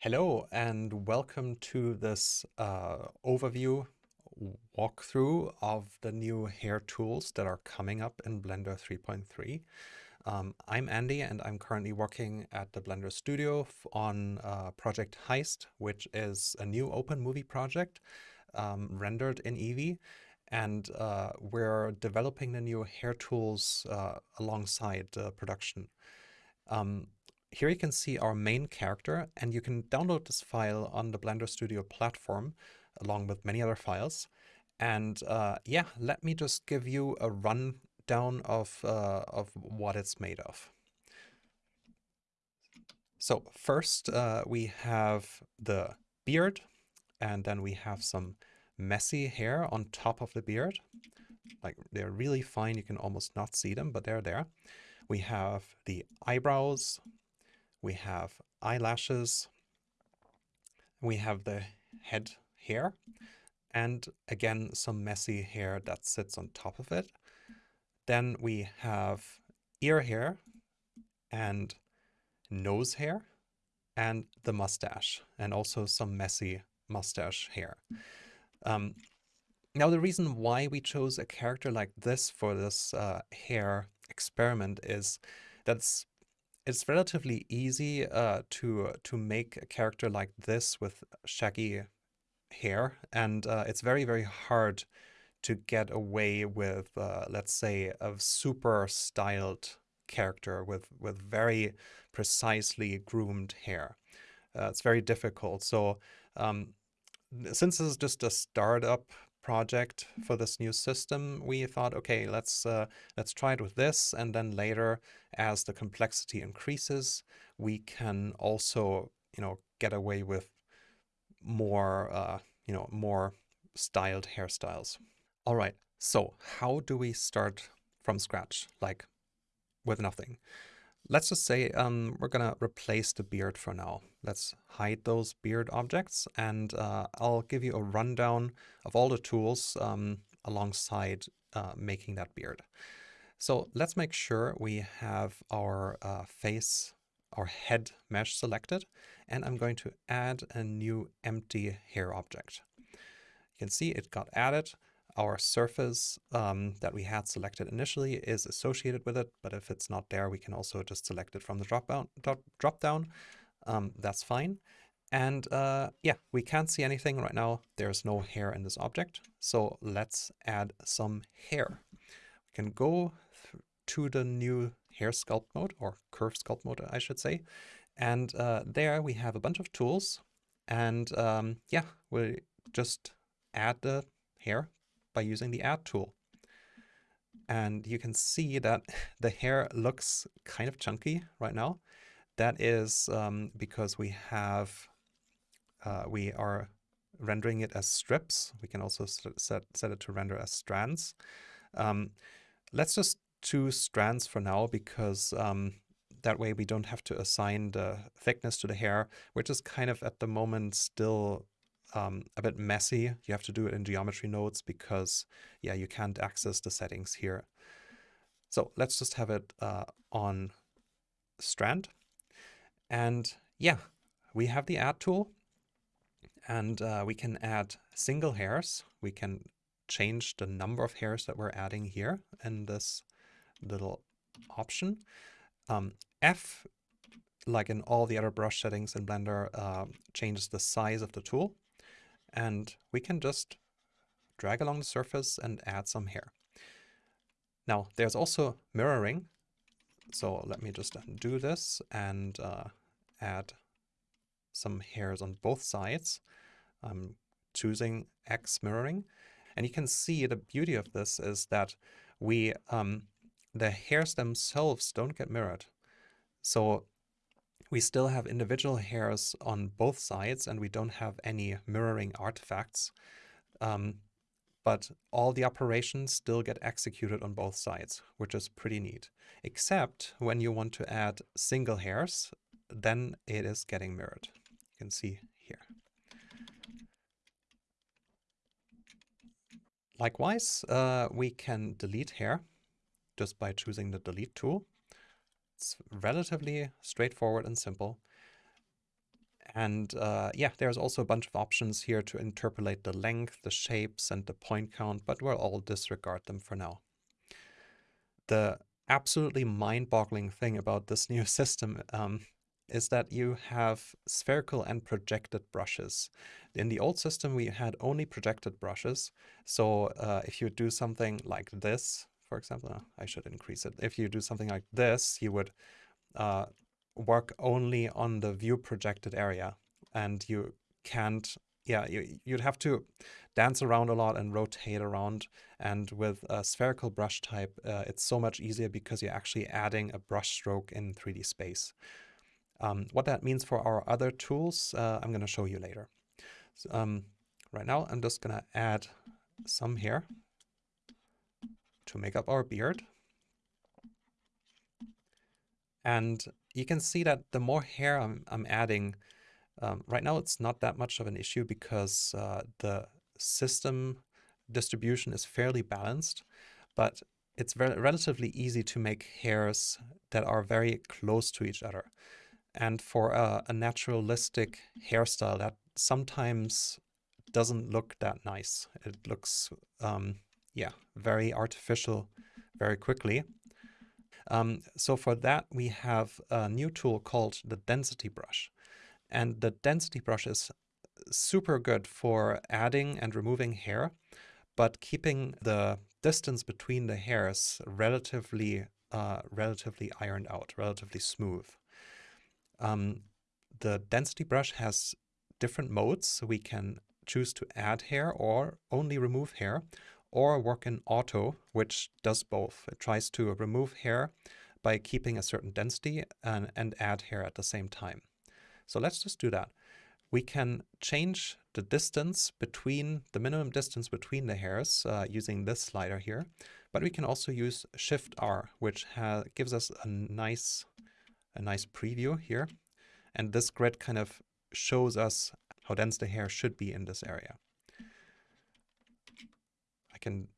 Hello and welcome to this uh, overview walkthrough of the new hair tools that are coming up in Blender 3.3. Um, I'm Andy and I'm currently working at the Blender Studio on uh, Project Heist, which is a new open movie project um, rendered in Eevee. And uh, we're developing the new hair tools uh, alongside production. Um, here you can see our main character and you can download this file on the Blender Studio platform along with many other files. And uh, yeah, let me just give you a rundown of, uh, of what it's made of. So first uh, we have the beard and then we have some messy hair on top of the beard. Like they're really fine, you can almost not see them, but they're there. We have the eyebrows, we have eyelashes, we have the head hair, and again some messy hair that sits on top of it. Then we have ear hair and nose hair and the mustache and also some messy mustache hair. Um, now the reason why we chose a character like this for this uh, hair experiment is that's it's relatively easy uh, to to make a character like this with shaggy hair, and uh, it's very very hard to get away with, uh, let's say, a super styled character with with very precisely groomed hair. Uh, it's very difficult. So um, since this is just a startup project for this new system, we thought, okay, let's uh, let's try it with this, and then later, as the complexity increases, we can also, you know, get away with more, uh, you know, more styled hairstyles. All right, so how do we start from scratch, like with nothing? Let's just say um, we're gonna replace the beard for now. Let's hide those beard objects and uh, I'll give you a rundown of all the tools um, alongside uh, making that beard. So let's make sure we have our uh, face, our head mesh selected, and I'm going to add a new empty hair object. You can see it got added our surface um, that we had selected initially is associated with it, but if it's not there, we can also just select it from the drop down. Drop down. Um, that's fine. And uh, yeah, we can't see anything right now. There's no hair in this object. So let's add some hair. We can go to the new hair sculpt mode or curve sculpt mode, I should say. And uh, there we have a bunch of tools. And um, yeah, we'll just add the hair by using the add tool. And you can see that the hair looks kind of chunky right now. That is um, because we have, uh, we are rendering it as strips. We can also set, set it to render as strands. Um, let's just choose strands for now because um, that way we don't have to assign the thickness to the hair, which is kind of at the moment still um, a bit messy. You have to do it in geometry nodes because, yeah, you can't access the settings here. So let's just have it uh, on strand. And yeah, we have the add tool and uh, we can add single hairs. We can change the number of hairs that we're adding here in this little option. Um, F, like in all the other brush settings in Blender, uh, changes the size of the tool and we can just drag along the surface and add some hair. Now there's also mirroring. So let me just undo this and uh, add some hairs on both sides. I'm choosing X mirroring. And you can see the beauty of this is that we um, the hairs themselves don't get mirrored. So we still have individual hairs on both sides and we don't have any mirroring artifacts. Um, but all the operations still get executed on both sides, which is pretty neat. Except when you want to add single hairs, then it is getting mirrored. You can see here. Likewise, uh, we can delete hair just by choosing the delete tool. It's relatively straightforward and simple. And uh, yeah, there's also a bunch of options here to interpolate the length, the shapes, and the point count, but we'll all disregard them for now. The absolutely mind-boggling thing about this new system um, is that you have spherical and projected brushes. In the old system, we had only projected brushes. So uh, if you do something like this, for example, I should increase it. If you do something like this, you would uh, work only on the view projected area and you can't yeah you, you'd have to dance around a lot and rotate around. And with a spherical brush type uh, it's so much easier because you're actually adding a brush stroke in 3d space. Um, what that means for our other tools uh, i'm going to show you later. So, um, right now i'm just going to add some here to make up our beard and you can see that the more hair I'm, I'm adding, um, right now it's not that much of an issue because uh, the system distribution is fairly balanced, but it's very relatively easy to make hairs that are very close to each other. And for a, a naturalistic hairstyle that sometimes doesn't look that nice. It looks, um, yeah, very artificial very quickly. Um, so for that, we have a new tool called the density brush. And the density brush is super good for adding and removing hair, but keeping the distance between the hairs relatively uh, relatively ironed out, relatively smooth. Um, the density brush has different modes, so we can choose to add hair or only remove hair, or work in auto, which does both. It tries to remove hair by keeping a certain density and, and add hair at the same time. So let's just do that. We can change the distance between, the minimum distance between the hairs uh, using this slider here, but we can also use Shift R, which gives us a nice, a nice preview here. And this grid kind of shows us how dense the hair should be in this area can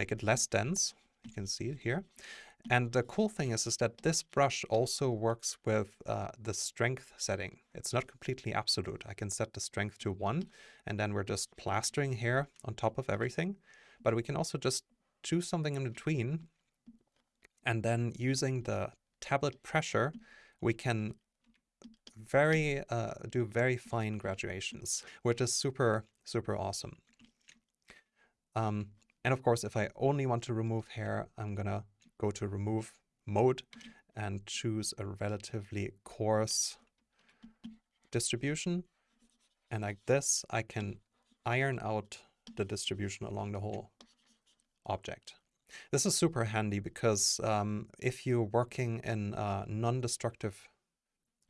make it less dense. You can see it here. And the cool thing is, is that this brush also works with uh, the strength setting. It's not completely absolute. I can set the strength to one, and then we're just plastering hair on top of everything. But we can also just choose something in between. And then using the tablet pressure, we can very uh, do very fine graduations, which is super, super awesome. Um, and of course, if I only want to remove hair, I'm gonna go to remove mode and choose a relatively coarse distribution. And like this, I can iron out the distribution along the whole object. This is super handy because um, if you're working in a non-destructive,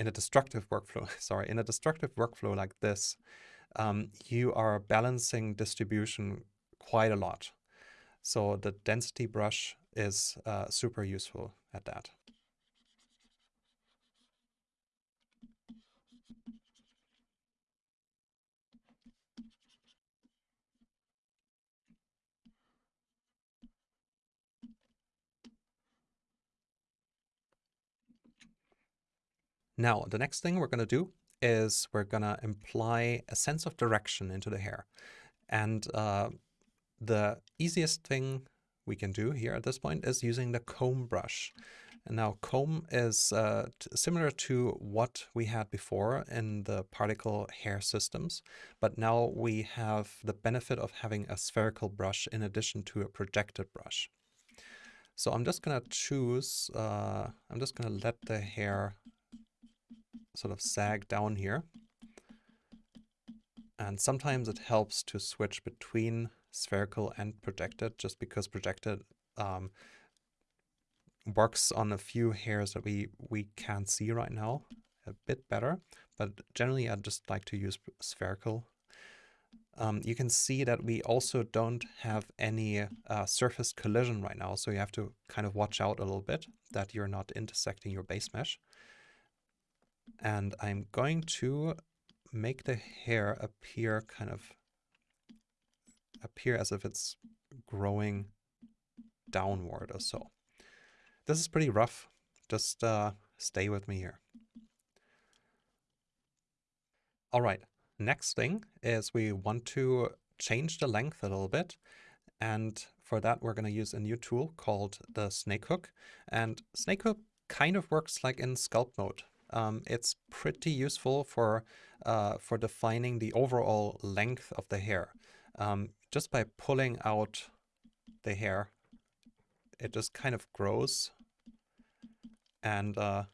in a destructive workflow, sorry, in a destructive workflow like this, um, you are balancing distribution quite a lot. So the density brush is uh, super useful at that. Now, the next thing we're going to do is we're going to imply a sense of direction into the hair. And uh, the easiest thing we can do here at this point is using the comb brush. And now comb is uh, similar to what we had before in the particle hair systems, but now we have the benefit of having a spherical brush in addition to a projected brush. So I'm just going to choose, uh, I'm just going to let the hair sort of sag down here. And sometimes it helps to switch between spherical and projected just because projected um, works on a few hairs that we, we can't see right now a bit better, but generally I just like to use spherical. Um, you can see that we also don't have any uh, surface collision right now, so you have to kind of watch out a little bit that you're not intersecting your base mesh. And I'm going to make the hair appear kind of appear as if it's growing downward or so. This is pretty rough. Just uh, stay with me here. All right, next thing is we want to change the length a little bit. And for that, we're going to use a new tool called the snake hook. And snake hook kind of works like in sculpt mode. Um, it's pretty useful for, uh, for defining the overall length of the hair. Um, just by pulling out the hair, it just kind of grows. And uh,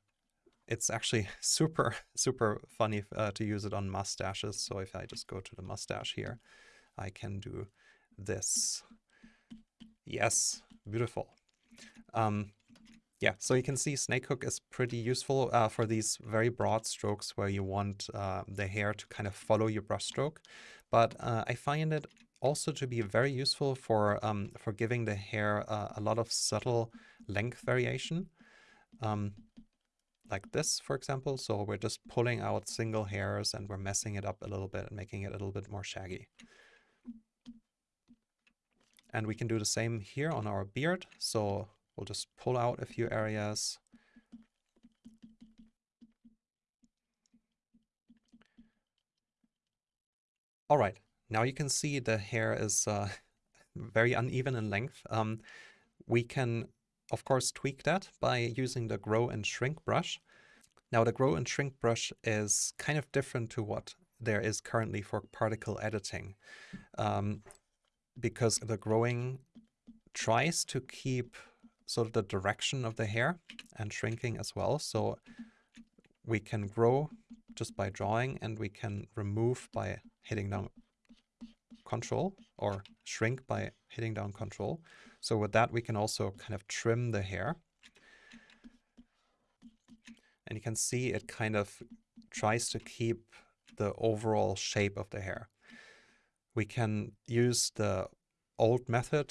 it's actually super, super funny uh, to use it on mustaches. So if I just go to the mustache here, I can do this. Yes, beautiful. Um, yeah, so you can see snake hook is pretty useful uh, for these very broad strokes where you want uh, the hair to kind of follow your brush stroke. But uh, I find it also to be very useful for um, for giving the hair uh, a lot of subtle length variation. Um, like this, for example. So we're just pulling out single hairs and we're messing it up a little bit and making it a little bit more shaggy. And we can do the same here on our beard. So we'll just pull out a few areas. All right, now you can see the hair is uh, very uneven in length. Um, we can of course tweak that by using the grow and shrink brush. Now the grow and shrink brush is kind of different to what there is currently for particle editing um, because the growing tries to keep sort of the direction of the hair and shrinking as well. So we can grow just by drawing and we can remove by hitting down control or shrink by hitting down control. So with that, we can also kind of trim the hair. And you can see it kind of tries to keep the overall shape of the hair. We can use the old method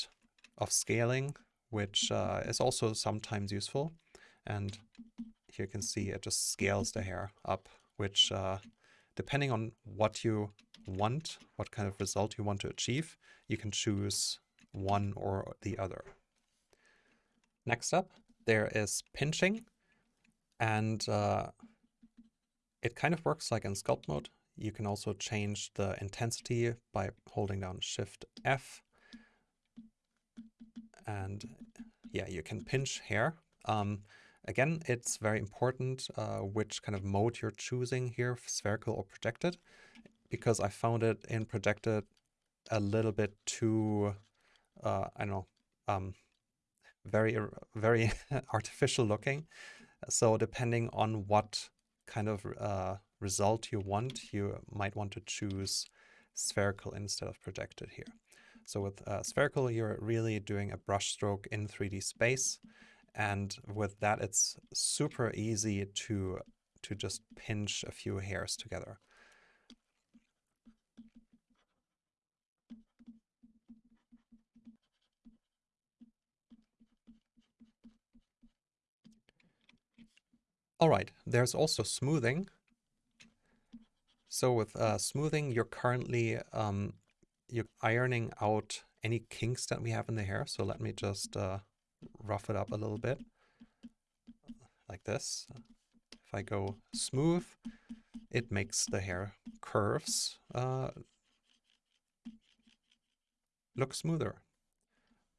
of scaling, which uh, is also sometimes useful. And here you can see it just scales the hair up, which uh, depending on what you want, what kind of result you want to achieve, you can choose one or the other. Next up, there is pinching, and uh, it kind of works like in sculpt mode. You can also change the intensity by holding down Shift F. And yeah, you can pinch hair. Um, again, it's very important uh, which kind of mode you're choosing here, spherical or projected, because I found it in projected a little bit too uh, I don't know, um, very, very artificial looking. So depending on what kind of uh, result you want, you might want to choose spherical instead of projected here. So with uh, spherical, you're really doing a brush stroke in 3D space. And with that, it's super easy to, to just pinch a few hairs together. All right, there's also smoothing. So with uh, smoothing, you're currently um, you're ironing out any kinks that we have in the hair. So let me just uh, rough it up a little bit like this. If I go smooth, it makes the hair curves uh, look smoother.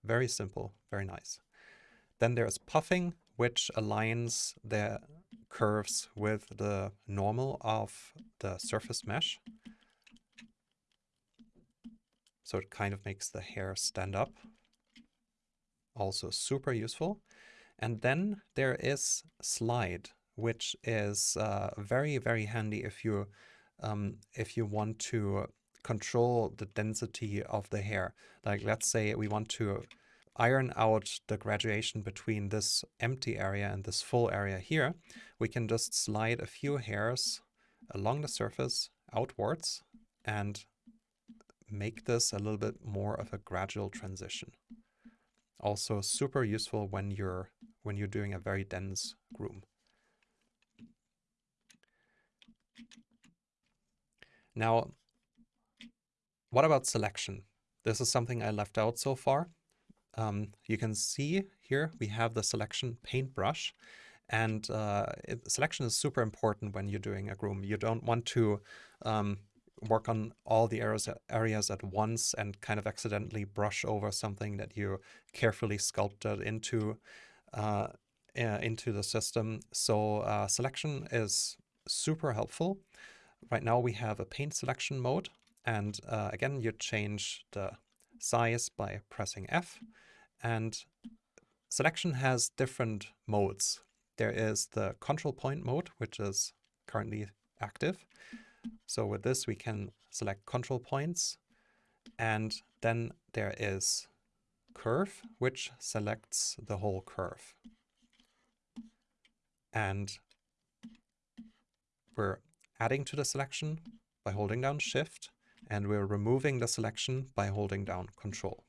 Very simple, very nice. Then there's puffing, which aligns the curves with the normal of the surface mesh. So it kind of makes the hair stand up. Also super useful. And then there is slide, which is uh, very, very handy if you um, if you want to control the density of the hair. Like let's say we want to iron out the graduation between this empty area and this full area here, we can just slide a few hairs along the surface outwards and make this a little bit more of a gradual transition. Also super useful when you're when you're doing a very dense groom. Now, what about selection? This is something I left out so far um, you can see here we have the selection paintbrush And uh, it, selection is super important when you're doing a groom. You don't want to um, work on all the areas, areas at once and kind of accidentally brush over something that you carefully sculpted into uh, uh, into the system. So uh, selection is super helpful. Right now we have a paint selection mode. And uh, again, you change the size by pressing F. And selection has different modes. There is the control point mode, which is currently active. So with this, we can select control points. And then there is curve, which selects the whole curve. And we're adding to the selection by holding down Shift, and we're removing the selection by holding down Control.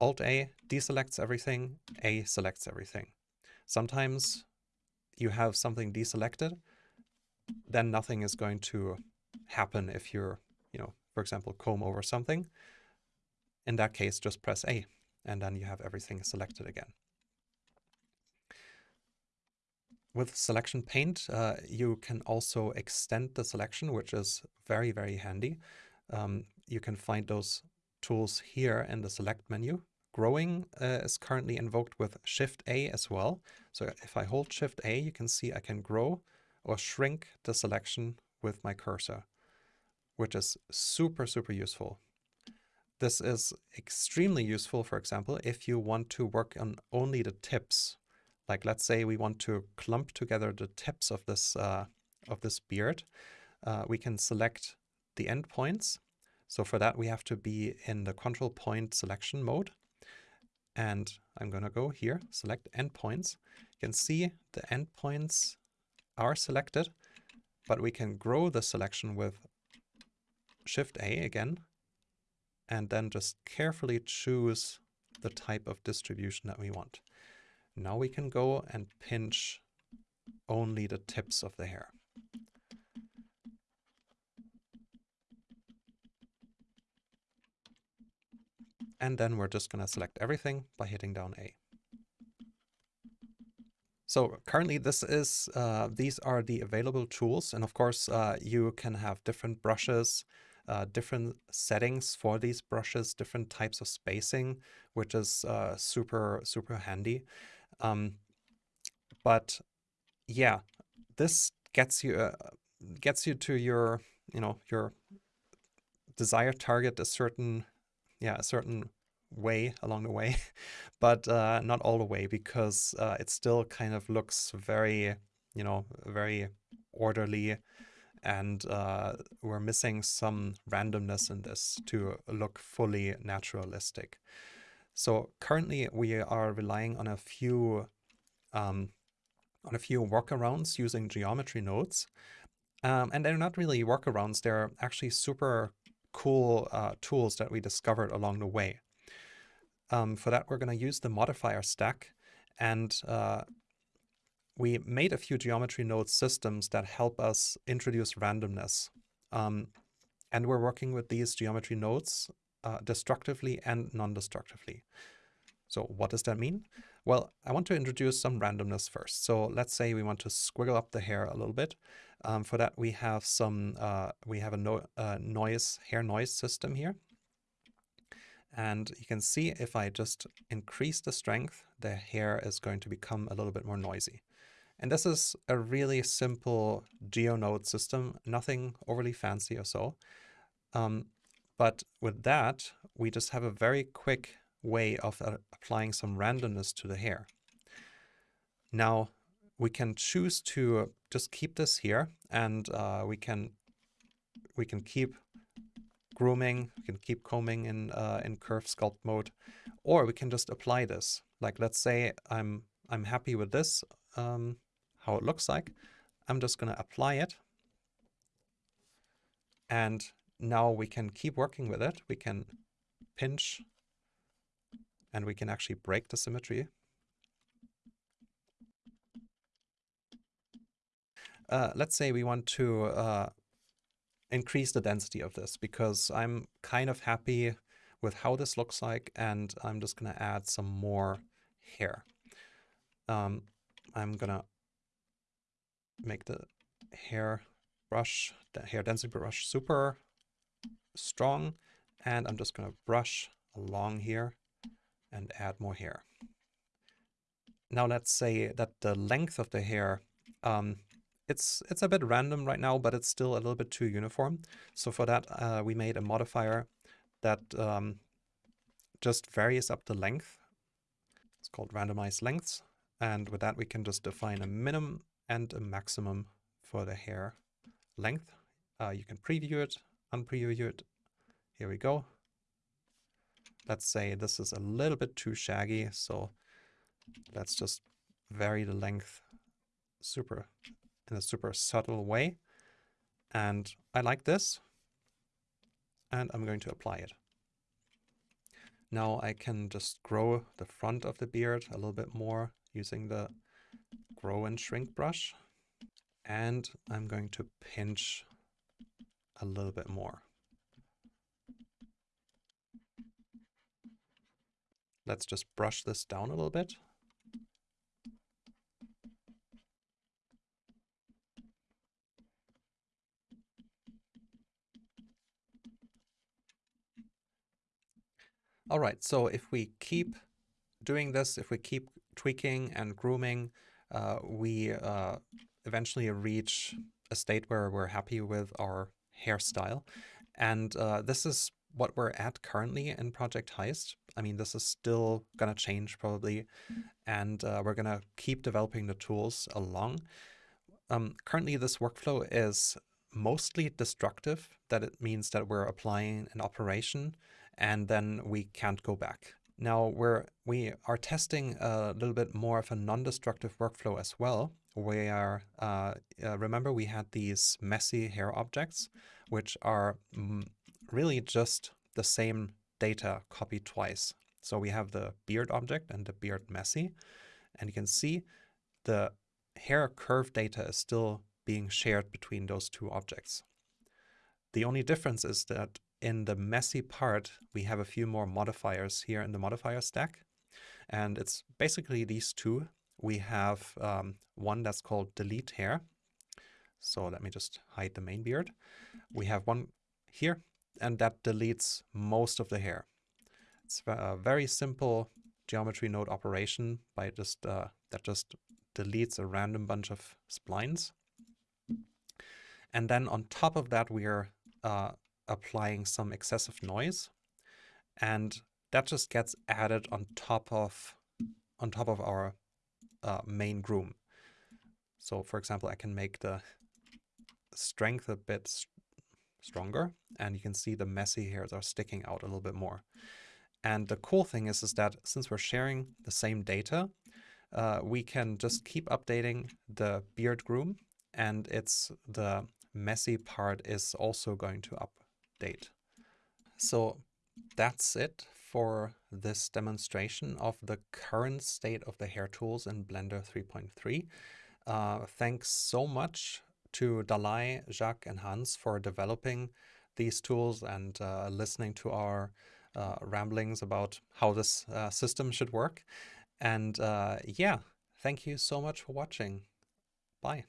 Alt-A deselects everything, A selects everything. Sometimes you have something deselected, then nothing is going to happen if you're, you know, for example, comb over something. In that case, just press A, and then you have everything selected again. With selection paint, uh, you can also extend the selection, which is very, very handy. Um, you can find those tools here in the select menu. Growing uh, is currently invoked with Shift A as well. So if I hold Shift A, you can see I can grow or shrink the selection with my cursor, which is super, super useful. This is extremely useful, for example, if you want to work on only the tips like let's say we want to clump together the tips of this uh, of this beard. Uh, we can select the endpoints. So for that we have to be in the control point selection mode. And I'm going to go here, select endpoints. You can see the endpoints are selected, but we can grow the selection with Shift A again, and then just carefully choose the type of distribution that we want. Now we can go and pinch only the tips of the hair. And then we're just going to select everything by hitting down A. So currently this is, uh, these are the available tools. And of course, uh, you can have different brushes, uh, different settings for these brushes, different types of spacing, which is uh, super, super handy. Um, but yeah, this gets you uh, gets you to your you know your desired target a certain yeah a certain way along the way, but uh, not all the way because uh, it still kind of looks very you know very orderly and uh, we're missing some randomness in this to look fully naturalistic. So currently we are relying on a few um, on a few workarounds using geometry nodes. Um, and they're not really workarounds, they're actually super cool uh, tools that we discovered along the way. Um, for that, we're going to use the modifier stack. And uh, we made a few geometry node systems that help us introduce randomness. Um, and we're working with these geometry nodes uh, destructively and non-destructively. So what does that mean? Well, I want to introduce some randomness first. So let's say we want to squiggle up the hair a little bit. Um, for that, we have some, uh, we have a no, uh, noise, hair noise system here. And you can see if I just increase the strength, the hair is going to become a little bit more noisy. And this is a really simple GeoNode system, nothing overly fancy or so. Um, but with that, we just have a very quick way of uh, applying some randomness to the hair. Now, we can choose to just keep this here and uh, we can we can keep grooming, we can keep combing in uh, in curve sculpt mode, or we can just apply this. Like let's say I'm I'm happy with this, um, how it looks like. I'm just going to apply it. And now we can keep working with it. We can pinch and we can actually break the symmetry. Uh, let's say we want to uh, increase the density of this because I'm kind of happy with how this looks like and I'm just going to add some more hair. Um, I'm gonna make the hair brush, the hair density brush super strong. And I'm just gonna brush along here and add more hair. Now let's say that the length of the hair, um, it's it's a bit random right now, but it's still a little bit too uniform. So for that, uh, we made a modifier that um, just varies up the length. It's called randomize lengths. And with that, we can just define a minimum and a maximum for the hair length. Uh, you can preview it, unpreview it. Here we go. Let's say this is a little bit too shaggy, so let's just vary the length super in a super subtle way. And I like this, and I'm going to apply it. Now I can just grow the front of the beard a little bit more using the grow and shrink brush. And I'm going to pinch a little bit more. Let's just brush this down a little bit. All right, so if we keep doing this, if we keep tweaking and grooming, uh, we uh, eventually reach a state where we're happy with our hairstyle. And uh, this is what we're at currently in Project Heist. I mean, this is still going to change probably, and uh, we're going to keep developing the tools along. Um, currently, this workflow is mostly destructive, that it means that we're applying an operation and then we can't go back. Now we're, we are testing a little bit more of a non-destructive workflow as well, where, uh, uh, remember we had these messy hair objects, which are mm, really just the same data copied twice. So we have the beard object and the beard messy, and you can see the hair curve data is still being shared between those two objects. The only difference is that in the messy part, we have a few more modifiers here in the modifier stack. And it's basically these two. We have um, one that's called delete hair. So let me just hide the main beard. We have one here, and that deletes most of the hair. It's a very simple geometry node operation by just uh, that just deletes a random bunch of splines. And then on top of that, we are uh, applying some excessive noise. And that just gets added on top of on top of our uh, main groom. So for example, I can make the strength a bit st stronger and you can see the messy hairs are sticking out a little bit more. And the cool thing is, is that since we're sharing the same data, uh, we can just keep updating the beard groom and it's the messy part is also going to up date. So that's it for this demonstration of the current state of the hair tools in Blender 3.3. Uh, thanks so much to Dalai, Jacques and Hans for developing these tools and uh, listening to our uh, ramblings about how this uh, system should work. And uh, yeah, thank you so much for watching. Bye.